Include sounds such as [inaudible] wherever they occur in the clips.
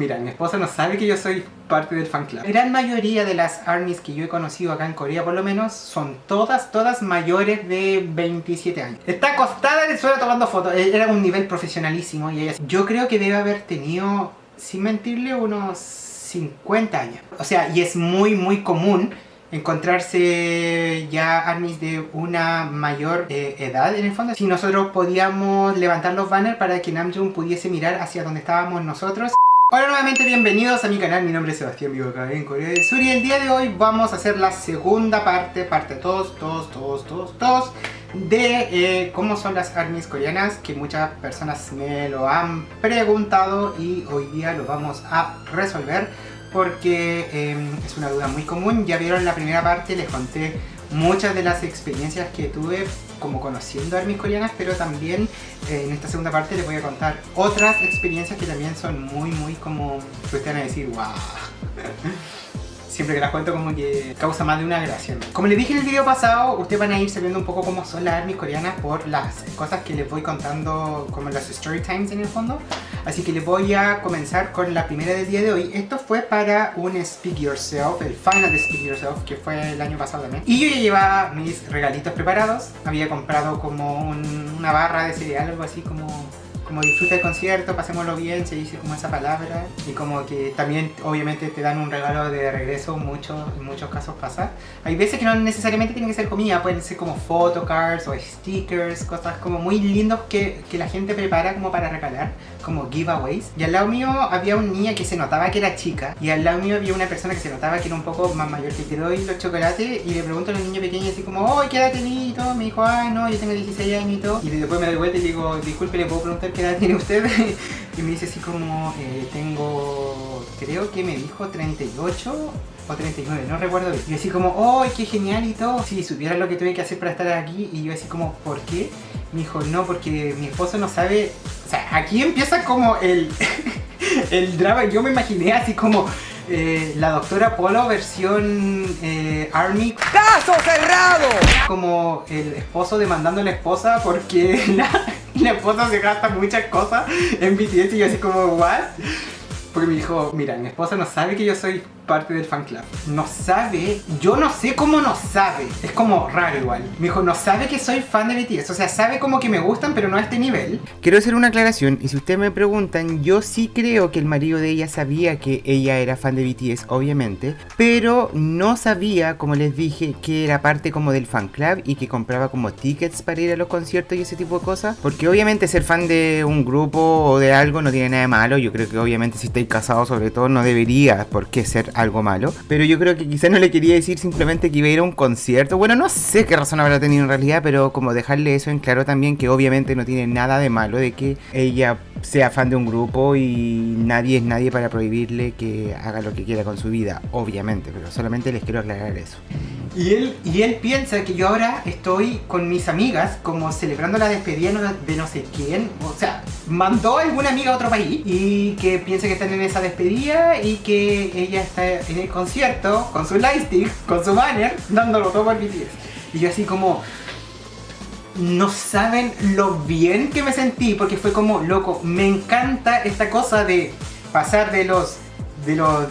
Mira, mi esposa no sabe que yo soy parte del fan club. La gran mayoría de las armies que yo he conocido acá en Corea, por lo menos, son todas, todas mayores de 27 años. Está acostada en el suelo tomando fotos. E-, era un nivel profesionalísimo y ella... Yo creo que debe haber tenido, sin mentirle, unos 50 años. O sea, y es muy, muy común encontrarse ya armies de una mayor eh, edad en el fondo. Si nosotros podíamos levantar los banners para que Namjoon pudiese mirar hacia donde estábamos nosotros. Hola nuevamente, bienvenidos a mi canal, mi nombre es Sebastián, vivo acá en Corea del Sur y el día de hoy vamos a hacer la segunda parte, parte todos, todos, todos, todos, todos de eh, cómo son las armies coreanas que muchas personas me lo han preguntado y hoy día lo vamos a resolver porque em, es una duda muy común. Ya vieron la primera parte, les conté muchas de las experiencias que tuve como conociendo armies coreanas, pero también eh, en esta segunda parte les voy a contar otras experiencias que también son muy, muy como que ustedes van a decir, wow. [laughs] siempre que las cuento como que causa más de una gracia. Como les dije en el video pasado, ustedes van a ir sabiendo un poco cómo son las armies coreanas por las cosas que les voy contando como las story times en el fondo. Así que les voy a comenzar con la primera del día de hoy. Esto fue para un Speak Yourself, el final de Speak Yourself, que fue el año pasado también. Y yo ya llevaba mis regalitos preparados. Había comprado como una barra de cereal, algo así como como disfruta el concierto, pasémoslo bien, se dice como esa palabra y como que también obviamente te dan un regalo de regreso, mucho, en muchos casos pasa. Hay veces que no necesariamente tienen que ser comida, pueden ser como photocards o stickers, cosas como muy lindos que, que la gente prepara como para regalar, como giveaways. Y al lado mío había un niña que se notaba que era chica y al lado mío había una persona que se notaba que era un poco más mayor que te doy los chocolates y le pregunto a los niños pequeños así como, oh, ¿qué edad tenés? Y todo, me dijo, ah, no, yo tengo 16 años y todo. Y después me doy vuelta y digo, disculpe, ¿le puedo preguntar qué edad tiene usted? [laughs] y me dice así como, eh, tengo, creo que me dijo 38 o 39, no recuerdo bien. Y así como, ¡oh, qué genial y todo! Si supiera lo que tuve que hacer para estar aquí, y yo así como, ¿por qué? Me dijo, no, porque mi esposo no sabe... O sea, aquí empieza como el, [laughs] el drama. Yo me imaginé así como... Eh, la doctora Polo versión eh, Army ¡Caso cerrado! Como el esposo demandando a la esposa porque [laughs] la, [laughs] la esposa se gasta muchas cosas en BTS y yo así como, ¿what? Porque me dijo, mira, mi esposa no sabe que yo soy parte del fan club. No sabe, yo no sé cómo no sabe. Es como raro igual. Me dijo, no sabe que soy fan de BTS. O sea, sabe como que me gustan, pero no a este nivel. Quiero hacer una aclaración. Y si ustedes me preguntan, yo sí creo que el marido de ella sabía que ella era fan de BTS, obviamente. Pero no sabía, como les dije, que era parte como del fan club y que compraba como tickets para ir a los conciertos y ese tipo de cosas. Porque obviamente ser fan de un grupo o de algo no tiene nada de malo. Yo creo que obviamente si estáis casados sobre todo no debería por qué ser algo malo. Pero yo creo que quizás no le quería decir simplemente que iba a ir a un concierto. Bueno, no sé qué razón habrá tenido en realidad, pero como dejarle eso en claro también que obviamente no tiene nada de malo de que ella sea fan de un grupo y nadie es nadie para prohibirle que haga lo que quiera con su vida, obviamente, pero solamente les quiero aclarar eso. Y él, y él piensa que yo ahora estoy con mis amigas como celebrando la despedida de no sé quién, o sea, mandó a alguna amiga a otro país y que piensa que están en esa despedida y que ella está en el concierto con su lightstick, con su banner, dándolo todo por BTS. Y yo así como, no saben lo bien que me sentí porque fue como, loco, me encanta esta cosa de pasar de los, de los,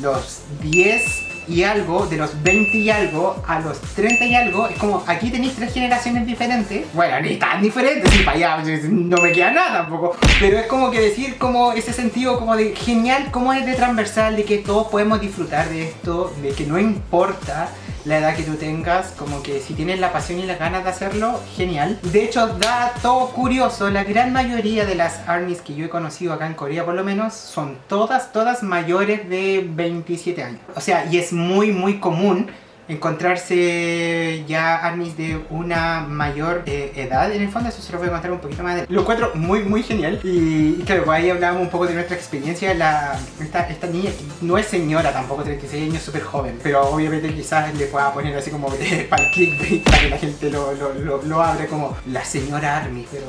los 10 y algo, de los 20 y algo a los 30 y algo, es como aquí tenéis tres generaciones diferentes. Bueno, ni tan diferentes, y para allá no me queda nada tampoco. Pero es como que decir como ese sentido como de genial, como es de transversal, de que todos podemos disfrutar de esto, de que no importa la edad que tú tengas, como que si tienes la pasión y las ganas de hacerlo, genial. De hecho, dato curioso, la gran mayoría de las armies que yo he conocido acá en Corea por lo menos, son todas, todas mayores de 27 años. O sea, y es muy, muy común encontrarse ya armies de una mayor eh, edad en el fondo, eso se lo voy a contar un poquito más de... Lo encuentro muy muy genial. Y, claro, ahí hablábamos un poco de nuestra experiencia, la, esta, esta niña no es señora tampoco, 36 años, súper joven, pero obviamente quizás le pueda poner así como [laughs] para el clickbait, para que la gente lo, lo, lo, lo como la señora Army, pero...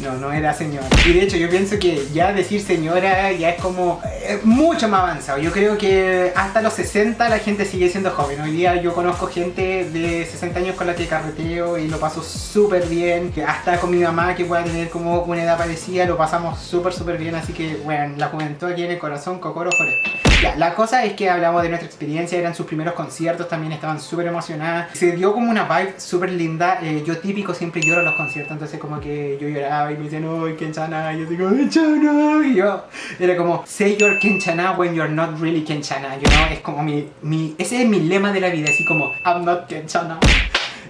No, no era señora. Y de hecho yo pienso que ya decir señora ya es como eh, mucho más avanzado. Yo creo que hasta los 60 la gente sigue siendo joven. Hoy día yo conozco gente de 60 años con la que carreteo y lo paso súper bien. Hasta con mi mamá que pueda tener como una edad parecida lo pasamos súper súper bien. Así que bueno, la juventud aquí en el corazón, Cocoro Forever. La cosa es que hablamos de nuestra experiencia, eran sus primeros conciertos, también estaban súper emocionadas. Se dio como una vibe súper linda. Eh, yo típico siempre lloro en los conciertos, entonces como que yo lloraba y me decían, uy, Kenchana, y yo digo, Kenchana, y yo era como, say you're Kenchana when you're not really Kenchana, you know, es como mi, mi, ese es mi lema de la vida, así como, I'm not Kenchana.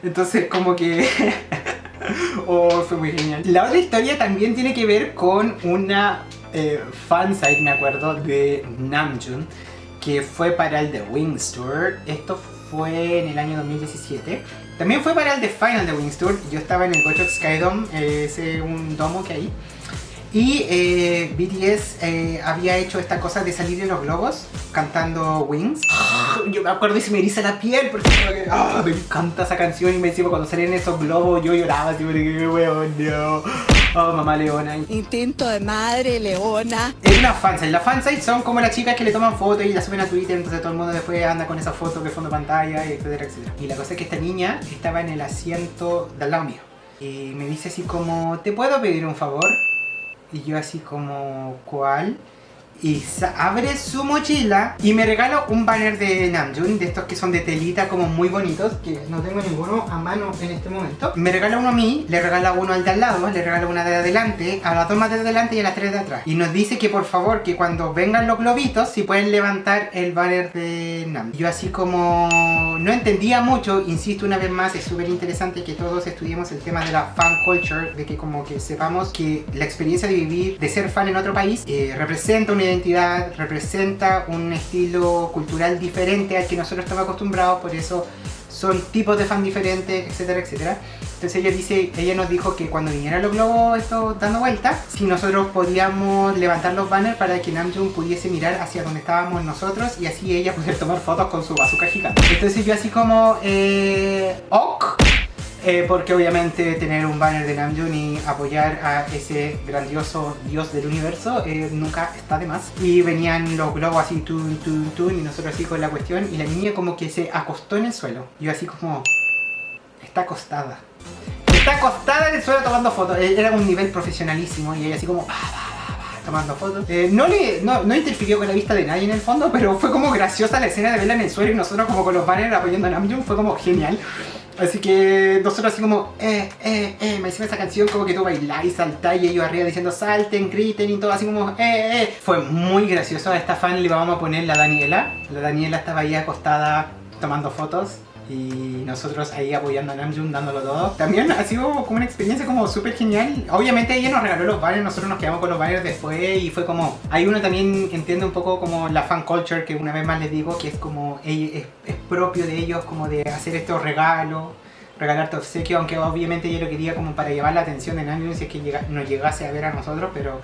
Entonces como que... [laughs] oh, fue muy genial. La otra historia también tiene que ver con una eh, fansite, me acuerdo, de Namjoon, que fue para el The Wings Tour. Esto fue en el año 2017. También fue para el The Final de Wings Tour. Yo estaba en el Gochok Skydome, eh, ese un domo que hay. Y eh, BTS eh, había hecho esta cosa de salir en los globos cantando Wings. Yo me acuerdo y se me eriza la piel porque oh, me encanta esa canción y me decía cuando salían esos globos yo lloraba así porque weón, no. Oh, mamá leona. Instinto de madre leona. Es una fansite. Las fansite son como las chicas que le toman fotos y las suben a Twitter, entonces todo el mundo después anda con esa foto de fondo pantalla, etcétera, etcétera. Y la cosa es que esta niña estaba en el asiento del lado mío. Y me dice así como, ¿te puedo pedir un favor? Y yo así como, ¿cuál? Y abre su mochila y me regala un banner de Namjoon, de estos que son de telita como muy bonitos, que no tengo ninguno a mano en este momento. Me regala uno a mí, le regala uno al de al lado, le regala una de adelante, a las dos más de adelante y a las tres de atrás. Y nos dice que por favor, que cuando vengan los globitos, si pueden levantar el banner de Nam. Yo así como no entendía mucho, insisto una vez más, es súper interesante que todos estudiemos el tema de la fan culture, de que como que sepamos que la experiencia de vivir, de ser fan en otro país, eh, representa una identidad, representa un estilo cultural diferente al que nosotros estamos acostumbrados, por eso son tipos de fan diferentes, etcétera, etcétera. Entonces ella dice, ella nos dijo que cuando vinieran los globos esto dando vueltas, si nosotros podíamos levantar los banners para que Namjoon pudiese mirar hacia donde estábamos nosotros y así ella poder tomar fotos con su bazooka gigante. Entonces yo así como, eh, ok, eh, porque obviamente tener un banner de Namjoon y apoyar a ese grandioso dios del universo eh, nunca está de más. Y venían los globos así, tun, tun, tun, y nosotros así con la cuestión, y la niña como que se acostó en el suelo. Yo así como, está acostada. Está acostada en el suelo tomando fotos. Eh, era un nivel profesionalísimo y ella así como, tomando fotos. Eh, no, le, no, no, interfirió con la vista de nadie en el fondo, pero fue como graciosa la escena de verla en el suelo y nosotros como con los banners apoyando a Namjoon, fue como genial. Así que nosotros así como, eh, eh, eh, me hicieron esa canción como que tú bailás y saltás y ellos arriba diciendo salten, griten y todo así como, eh, eh. Fue muy gracioso, a esta fan le vamos a poner la Daniela. La Daniela estaba ahí acostada tomando fotos y nosotros ahí apoyando a Namjoon, dándolo todo. También ha sido como una experiencia como súper genial. Obviamente ella nos regaló los banners, nosotros nos quedamos con los banners después y fue como... Hay uno también entiende un poco como la fan culture que una vez más les digo que es como es, es propio de ellos como de hacer estos regalos regalarte obsequio, aunque obviamente yo lo quería como para llevar la atención de Namjoon si es que llega, nos llegase a ver a nosotros, pero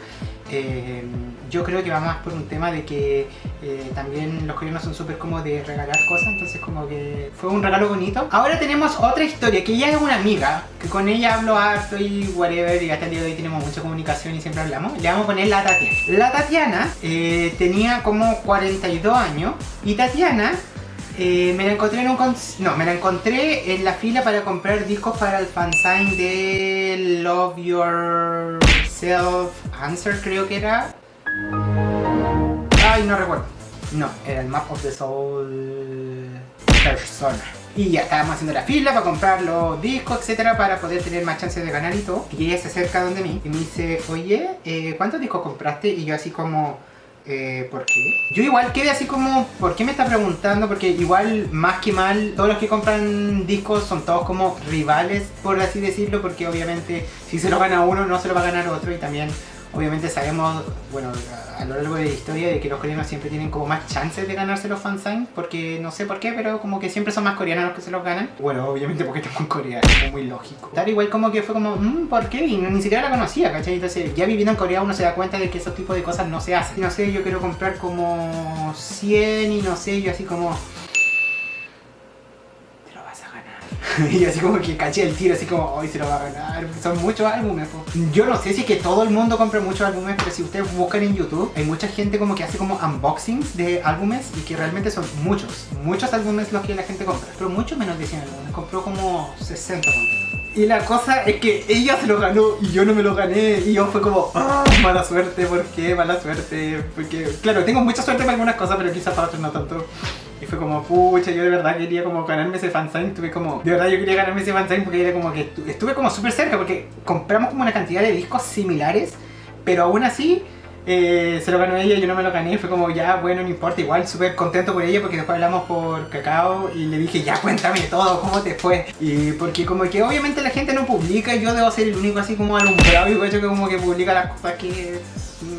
eh, yo creo que va más por un tema de que eh, también los coreanos son súper como de regalar cosas, entonces como que fue un regalo bonito. Ahora tenemos otra historia, que ella es una amiga, que con ella hablo harto y whatever, y hasta el día de hoy tenemos mucha comunicación y siempre hablamos. Le vamos a poner la Tatiana. La Tatiana eh, tenía como 42 años, y Tatiana eh, me la encontré en un no, me la encontré en la fila para comprar discos para el fansign de Love Yourself Answer creo que era. Ay, no recuerdo. No, era el Map of the Soul Persona. Y ya estábamos haciendo la fila para comprar los discos, etcétera, para poder tener más chances de ganar y todo. Y ella se acerca donde mí y me dice, oye, eh, ¿cuántos discos compraste? Y yo así como, eh, ¿Por qué? Yo igual quedé así como, ¿por qué me está preguntando? Porque igual, más que mal, todos los que compran discos son todos como rivales, por así decirlo, porque obviamente si se lo gana uno, no se lo va a ganar otro y también Obviamente sabemos, bueno, a lo largo de la historia de que los coreanos siempre tienen como más chances de ganarse los fansigns porque no sé por qué, pero como que siempre son más coreanos los que se los ganan. Bueno, obviamente porque estamos en Corea, es muy lógico. Tal igual como que fue como, mmm, ¿por qué? Y ni siquiera la conocía, ¿cachai? Entonces ya viviendo en Corea uno se da cuenta de que esos tipos de cosas no se hacen. No sé, yo quiero comprar como 100 y no sé, yo así como... [laughs] y así como que caché el tiro, así como, hoy se lo va a ganar, son muchos álbumes. po. Yo no sé si es que todo el mundo compra muchos álbumes, pero si ustedes buscan en YouTube, hay mucha gente como que hace como unboxings de álbumes y que realmente son muchos, muchos álbumes los que la gente compra, pero mucho menos de 100 álbumes, compró como 60 completos. Y la cosa es que ella se lo ganó y yo no me lo gané. Y yo fue como, ah, mala suerte, ¿por qué? Mala suerte. Porque, claro, tengo mucha suerte para algunas cosas, pero quizás para otras no tanto. Y fue como, pucha, yo de verdad quería como ganarme ese fansign. Tuve como, de verdad yo quería ganarme ese fansign porque era como que estu- estuve como súper cerca. Porque compramos como una cantidad de discos similares, pero aún así. eh, se lo ganó ella, yo no me lo gané, fue como ya, bueno, no importa, igual súper contento por ella porque después hablamos por Cacao y le dije, ya cuéntame todo, cómo te fue. Y porque como que obviamente la gente no publica yo debo ser el único así como alumbrado y hecho que como que publica las cosas que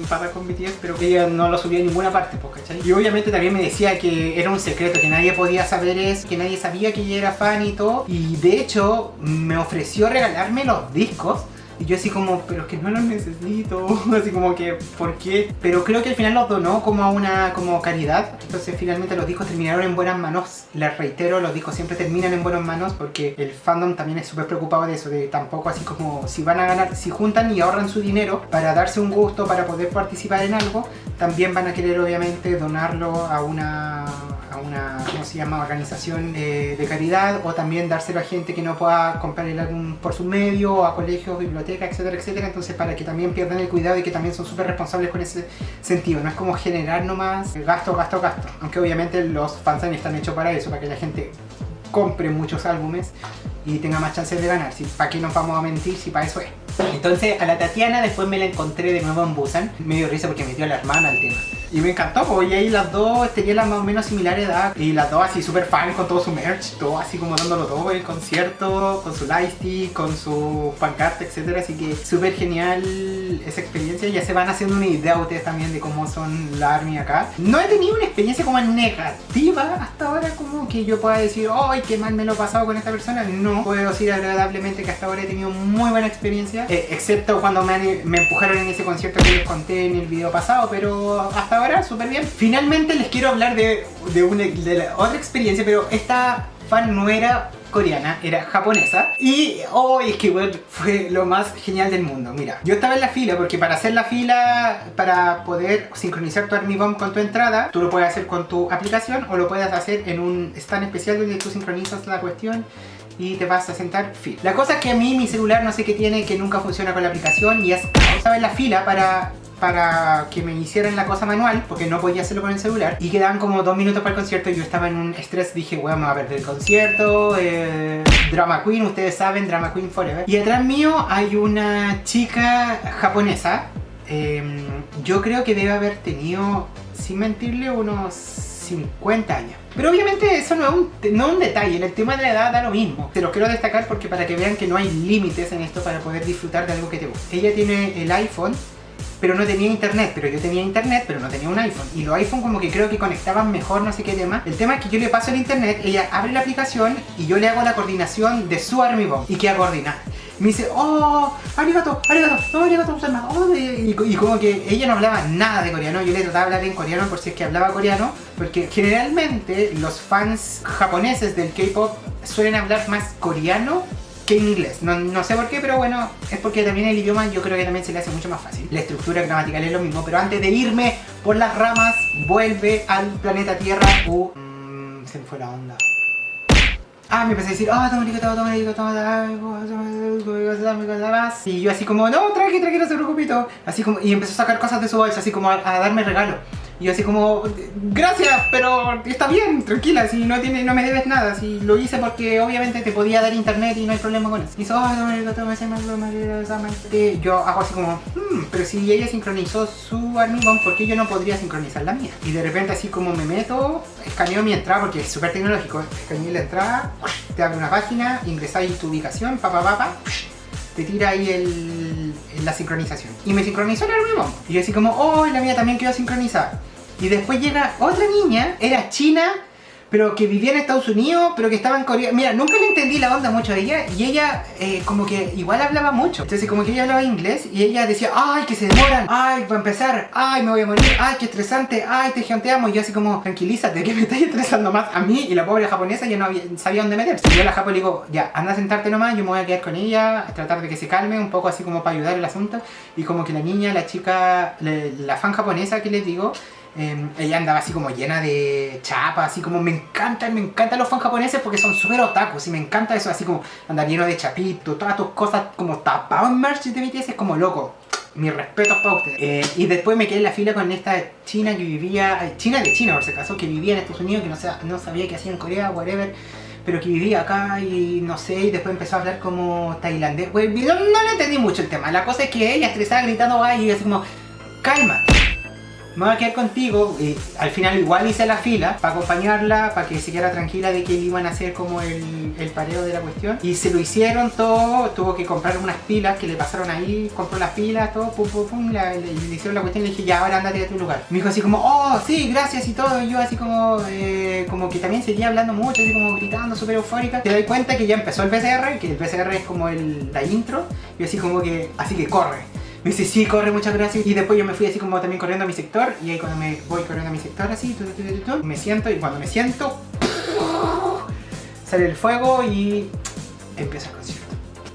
pasa con BTS, pero que ella no lo subía a ninguna parte, pues, ¿cachai? Y obviamente también me decía que era un secreto, que nadie podía saber eso, que nadie sabía que ella era fan y todo. Y de hecho me ofreció regalarme los discos. Y yo así como, pero es que no los necesito, [laughs] así como que, ¿por qué? Pero creo que al final los donó como a una como caridad, entonces finalmente los discos terminaron en buenas manos. Les reitero, los discos siempre terminan en buenas manos porque el fandom también es súper preocupado de eso, de tampoco así como si van a ganar, si juntan y ahorran su dinero para darse un gusto, para poder participar en algo, también van a querer obviamente donarlo a una a una, ¿cómo se llama?, organización eh, de caridad o también dárselo a gente que no pueda comprar el álbum por su medio, o a colegios, bibliotecas, etcétera, etcétera. Entonces, para que también pierdan el cuidado y que también son súper responsables con ese sentido. No es como generar nomás gasto, gasto, gasto. Aunque obviamente los fansigns están hechos para eso, para que la gente compre muchos álbumes y tenga más chances de ganar. Si, ¿Para qué nos vamos a mentir si para eso es? Entonces a la Tatiana después me la encontré de nuevo en Busan. Me dio risa porque metió a la hermana al tema. Y me encantó, pues, y ahí las dos tenían la más o menos similar edad. Y las dos así súper fan con todo su merch, todo así como dándolo todo, el concierto, con su lightstick, con su pancarta, etcétera. Así que súper genial esa experiencia. Ya se van haciendo una idea ustedes también de cómo son la ARMY acá. No he tenido una experiencia como negativa hasta ahora, como que yo pueda decir, ¡ay, qué mal me lo he pasado con esta persona! No, puedo decir agradablemente que hasta ahora he tenido muy buena experiencia, eh, excepto cuando me, me empujaron en ese concierto que les conté en el video pasado, pero hasta ahora súper bien. Finalmente les quiero hablar de, de, una, de la otra experiencia, pero esta fan no era coreana, era japonesa y hoy es que bueno, fue lo más genial del mundo. Mira, yo estaba en la fila porque para hacer la fila, para poder sincronizar tu Army Bomb con tu entrada, tú lo puedes hacer con tu aplicación o lo puedes hacer en un stand especial donde tú sincronizas la cuestión y te vas a sentar fila. La cosa es que a mí mi celular no sé qué tiene que nunca funciona con la aplicación y es estaba en la fila para para que me hicieran la cosa manual porque no podía hacerlo con el celular y quedaban como dos minutos para el concierto y yo estaba en un estrés dije bueno me voy a perder el concierto eh, Drama Queen ustedes saben Drama Queen Forever y atrás mío hay una chica japonesa eh, yo creo que debe haber tenido sin mentirle unos 50 años pero obviamente eso no es, un, no es un detalle, el tema de la edad da lo mismo. Te lo quiero destacar porque para que vean que no hay límites en esto para poder disfrutar de algo que te gusta. Ella tiene el iPhone, pero no tenía internet, pero yo tenía internet, pero no tenía un iPhone. Y los iPhone como que creo que conectaban mejor, no sé qué tema. El tema es que yo le paso el internet, ella abre la aplicación y yo le hago la coordinación de su Army Bomb y queda coordinada. Me dice, oh, arigato, arigato, no, arigato, gozaimasu, oh, y, y como que ella no hablaba nada de coreano, yo le trataba de hablar en coreano por si es que hablaba coreano, porque generalmente los fans japoneses del K-pop suelen hablar más coreano que en inglés. No, no sé por qué, pero bueno, es porque también el idioma yo creo que también se le hace mucho más fácil. La estructura gramatical es lo mismo, pero antes de irme por las ramas, vuelve al planeta Tierra. Uh, mm, se me fue la onda. Ah, me empecé a decir, ah, toma arigato, toma arigato, toma Y yo así como, no, tranqui, tranqui, no se todo. Así como, y empezó a sacar cosas de su bolsa, así como a, a darme regalo. Y así como, gracias, pero está bien, tranquila, si no, tiene, no me debes nada. Si lo hice porque obviamente te podía dar internet y no hay problema con eso. Y arigato". Y yo hago así como, hmm, pero si ella sincronizó su Bomb, ¿por qué yo no podría sincronizar la mía? Y de repente así como me meto, escaneo mi entrada porque es súper tecnológico. Escaneé la entrada, te abre una página, ingresáis tu ubicación, pa pa pa pa, te tira ahí el, la sincronización. Y me sincronizó el Bomb. Y yo así como, oh, la mía también quedó sincronizada. Y después llega otra niña, era china, pero que vivía en Estados Unidos, pero que estaba en Corea. Mira, nunca le entendí la onda mucho a ella y ella eh, como que igual hablaba mucho. Entonces como que ella hablaba inglés y ella decía, ay, que se demoran, ay, va a empezar, ay, me voy a morir, ay, qué estresante, ay, te geonteamos. Y yo así como, tranquilízate, que me estás estresando más a mí y la pobre japonesa ya no sabía dónde meterse. Yo a la japo le digo, ya, anda a sentarte nomás, yo me voy a quedar con ella, a tratar de que se calme un poco así como para ayudar el asunto. Y como que la niña, la chica, la fan japonesa que les digo, Em, ella andaba así como llena de chapa, así como me encantan, me encantan los fans japoneses porque son súper otakus y me encanta eso, así como andar lleno de chapito, todas tus cosas como tapado en merch de BTS, es como loco. Mis respetos para ustedes. Eh, y después me quedé en la fila con esta china que vivía, eh, china de China por si acaso, que vivía en Estados Unidos, que no, no sabía qué hacía en Corea, whatever pero que vivía acá y no sé, y después empezó a hablar como tailandés. no, no le entendí mucho el tema. La cosa es que ella estresada gritando y así como, calma, me voy a quedar contigo. Y al final igual hice la fila para acompañarla, para que se quedara tranquila de que iban a hacer como el, el pareo de la cuestión. Y se lo hicieron todo, tuvo que comprar unas pilas que le pasaron ahí, compró las pilas, todo, pum, pum, pum, le, hicieron la cuestión y le dije, ya, ahora andate a tu lugar. Me dijo así como, oh, sí, gracias y todo. Y yo así como, eh, como que también seguía hablando mucho, así como gritando, súper eufórica. Te doy cuenta que ya empezó el PCR, que el PCR es como el, la intro. Y así como que, así que corre. Me dice, sí, corre, muchas gracias. Y después yo me fui así como también corriendo a mi sector. Y ahí cuando me voy corriendo a mi sector así, me siento y cuando me siento, sale el fuego y empieza el concierto.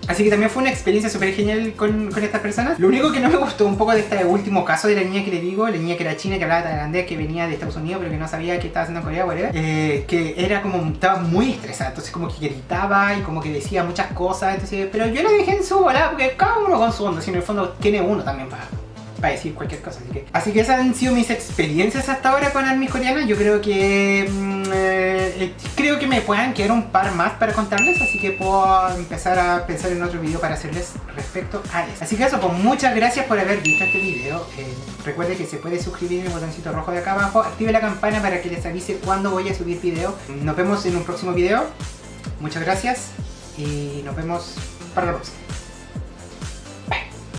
Así que también fue una experiencia súper genial con, con, estas personas. Lo único que no me gustó un poco de este último caso de la niña que le digo, la niña que era china, que hablaba tailandés, que venía de Estados Unidos, pero que no sabía qué estaba haciendo en Corea, whatever, eh, que era como, estaba muy estresada, entonces como que gritaba y como que decía muchas cosas, entonces, pero yo la dejé en su bola, porque cada uno con su onda, si en el fondo tiene uno también para para decir cualquier cosa. Así que, esas han sido mis experiencias hasta ahora con armies coreanas. Yo creo que mm, eh, creo que me puedan quedar un par más para contarles, así que puedo empezar a pensar en otro video para hacerles respecto a eso. Así que eso, pues muchas gracias por haber visto este video. Eh, recuerde que se puede suscribir en el botoncito rojo de acá abajo. Active la campana para que les avise cuando voy a subir video. Nos vemos en un próximo video. Muchas gracias y nos vemos para la próxima.